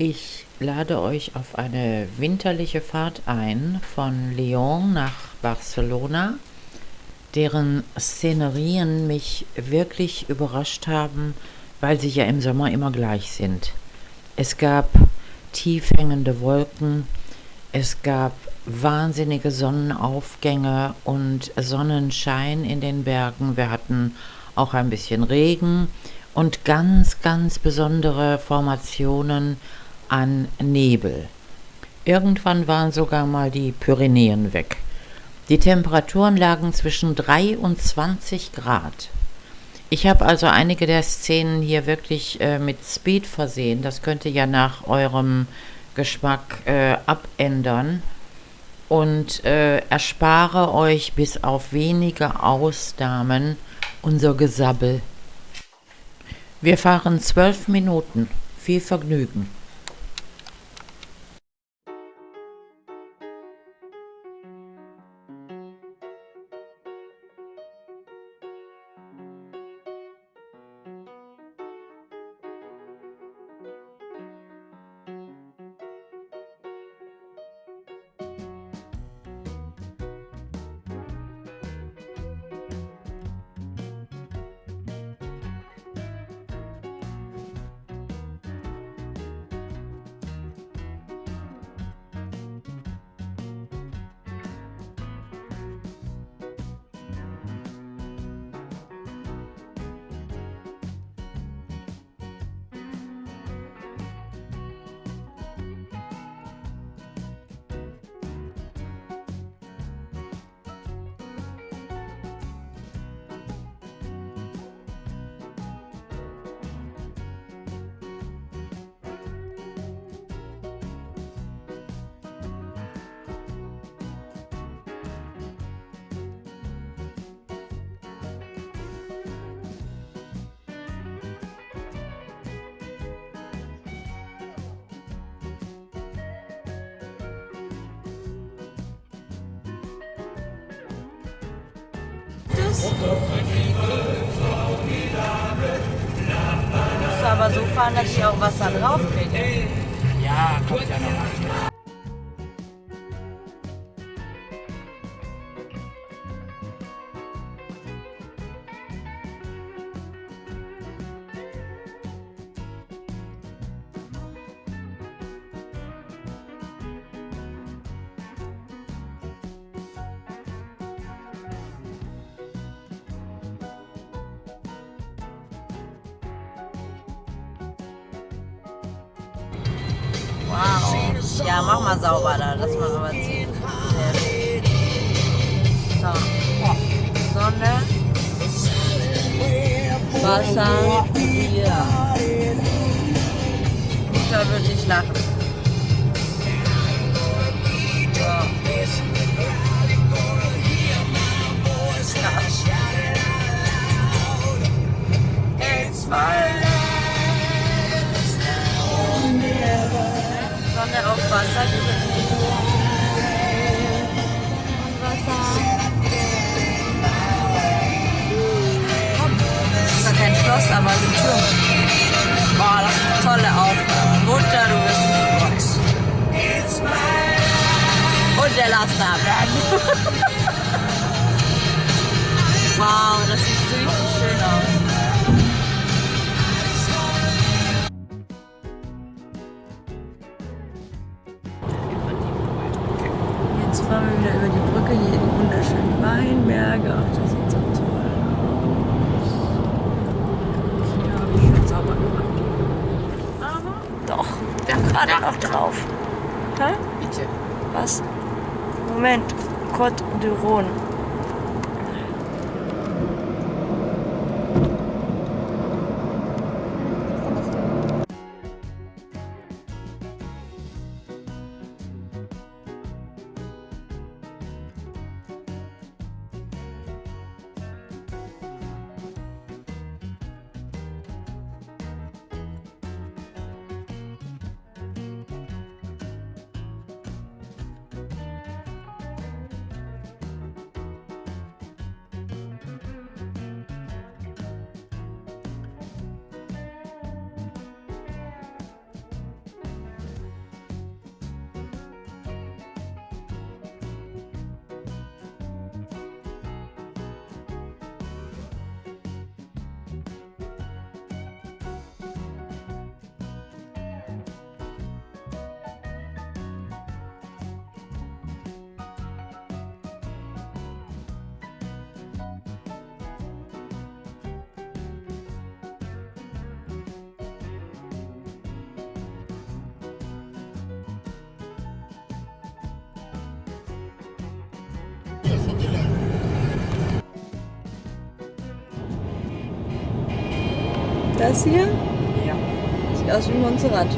Ich lade euch auf eine winterliche Fahrt ein von Lyon nach Barcelona, deren Szenerien mich wirklich überrascht haben, weil sie ja im Sommer immer gleich sind. Es gab tief hängende Wolken, es gab wahnsinnige Sonnenaufgänge und Sonnenschein in den Bergen. Wir hatten auch ein bisschen Regen und ganz, ganz besondere Formationen an Nebel. Irgendwann waren sogar mal die Pyrenäen weg. Die Temperaturen lagen zwischen 3 und 20 Grad. Ich habe also einige der Szenen hier wirklich äh, mit Speed versehen. Das könnte ja nach eurem Geschmack äh, abändern und äh, erspare euch bis auf wenige Ausnahmen unser Gesabbel. Wir fahren zwölf Minuten. Viel Vergnügen. Musst du aber so fahren, dass ich auch Wasser drauf kriege. Ja, kommt ja noch. Wow. Ja, mach mal sauber da, lass mal rüberziehen. So. Sonne. Wasser. Ja. Mutter wird nicht lachen. Sonne auf Wasser. Das ist kein Schloss, aber ein Turm. Boah, das ist eine tolle Aufnahme. Mutter, du bist ein Gott. Und der Laster wow, das sieht Weinberge. Ach, das sieht so toll aus. Hier habe ich schon sauber gemacht. Aber doch, wir haben gerade noch drauf. Hä? Bitte. Was? Moment. Côte de Rhône. Das hier Ja. sieht aus wie Montserrat.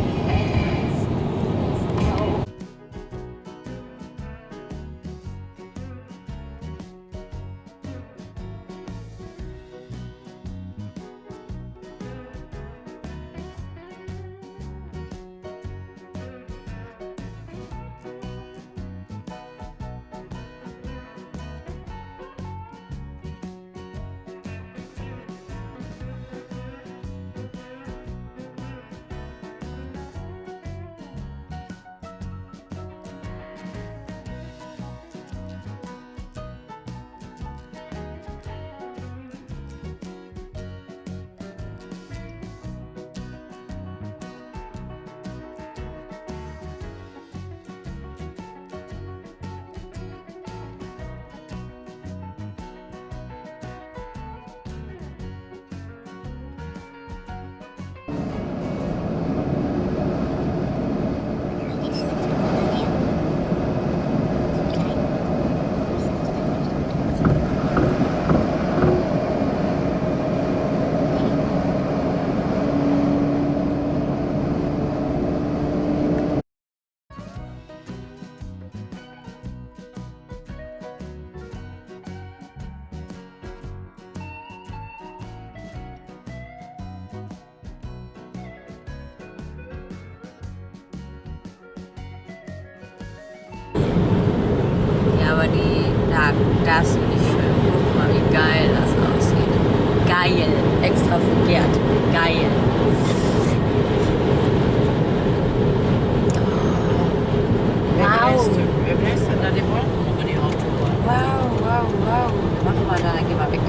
Die, da darfst du nicht filmen. Guck mal, wie geil das aussieht. Geil. Extra verkehrt. Geil. Wow. Wer bläst da die Wolken über die Autobahn? Wow, wow, wow. Mach mal da, geh mal weg.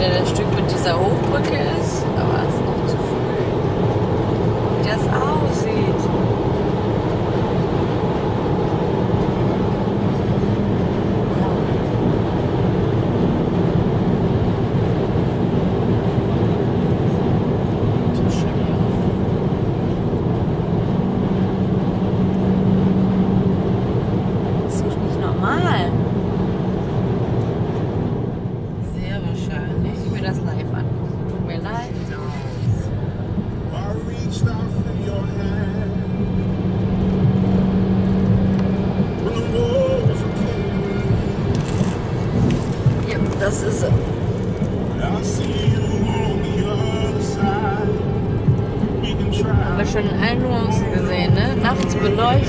Wieder das Stück mit dieser Hochbrücke ist, aber es ist noch zu früh. Wie das aussieht. So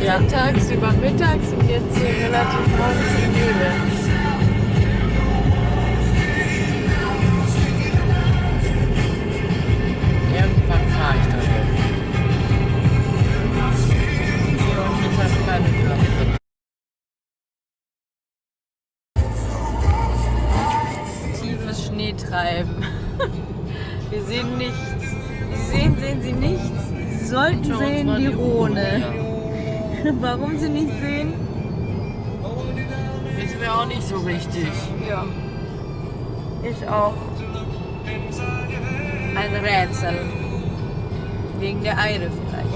beleuchtet, tagsüber mittags und jetzt hier relativ morgens im Nebel. Warum Sie nicht sehen? Wissen wir auch nicht so richtig. Ja. Ich auch. Ein Rätsel. Wegen der Eide vielleicht.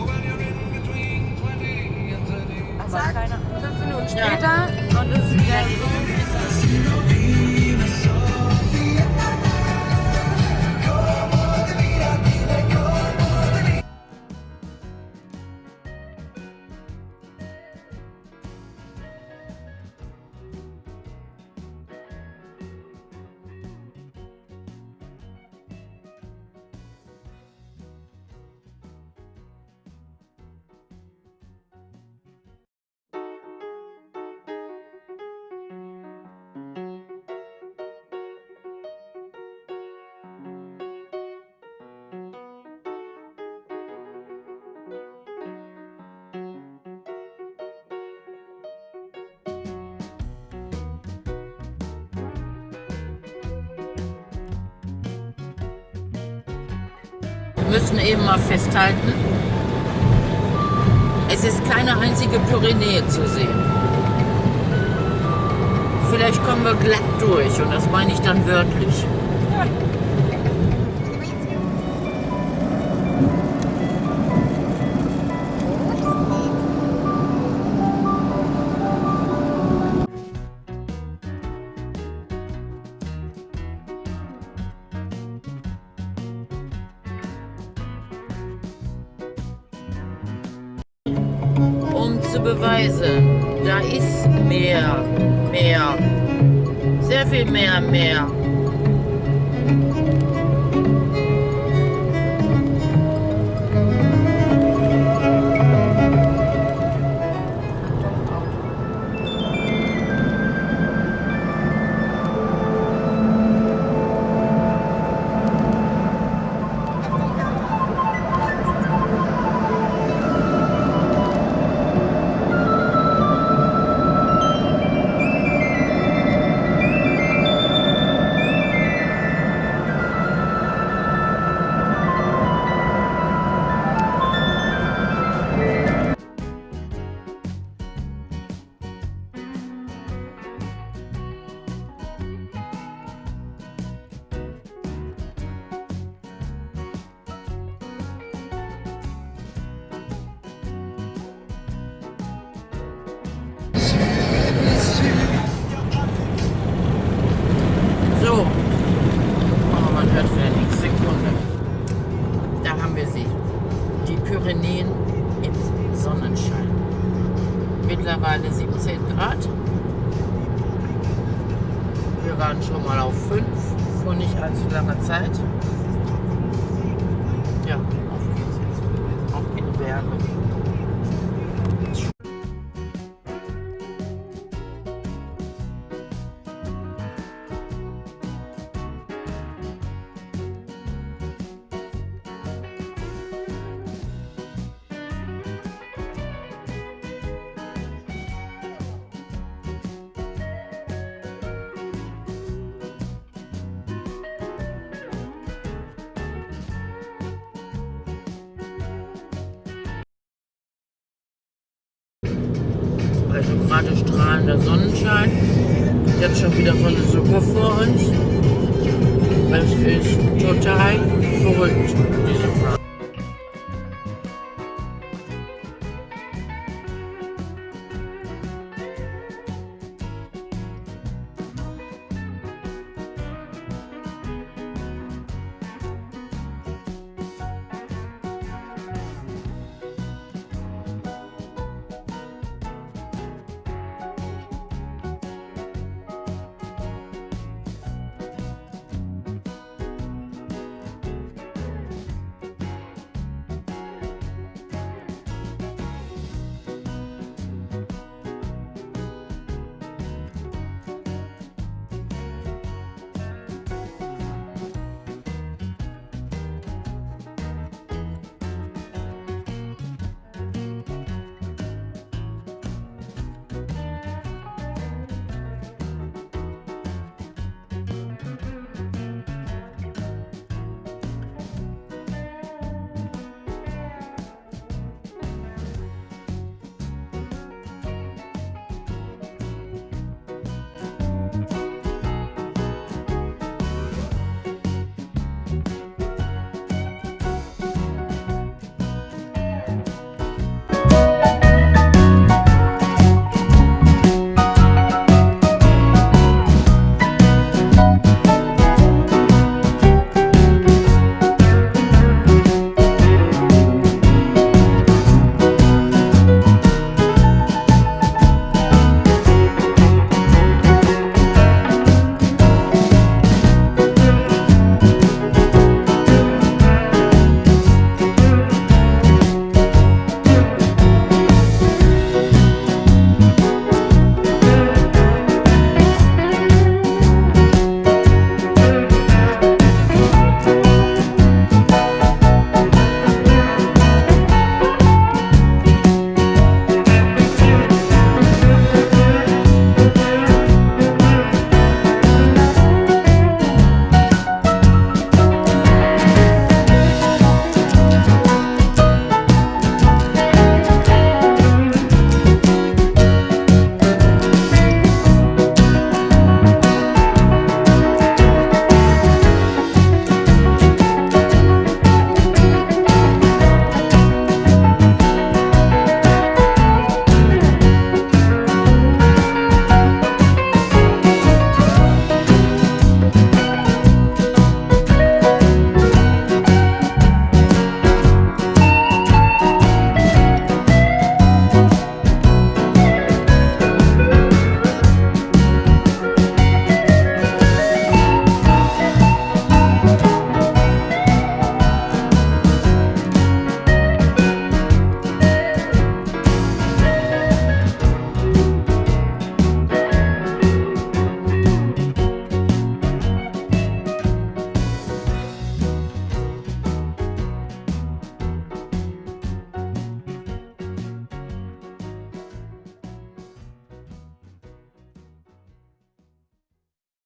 Aber keine fünf Minuten später und es ist wieder so, müssen eben mal festhalten, es ist keine einzige Pyrenäe zu sehen. Vielleicht kommen wir glatt durch und das meine ich dann wörtlich. Beweise. Da ist mehr, mehr, sehr viel mehr, mehr. Auch gerade strahlender Sonnenschein. Jetzt schon wieder so eine Suppe vor uns. Es ist total verrückt, diese Fahrt.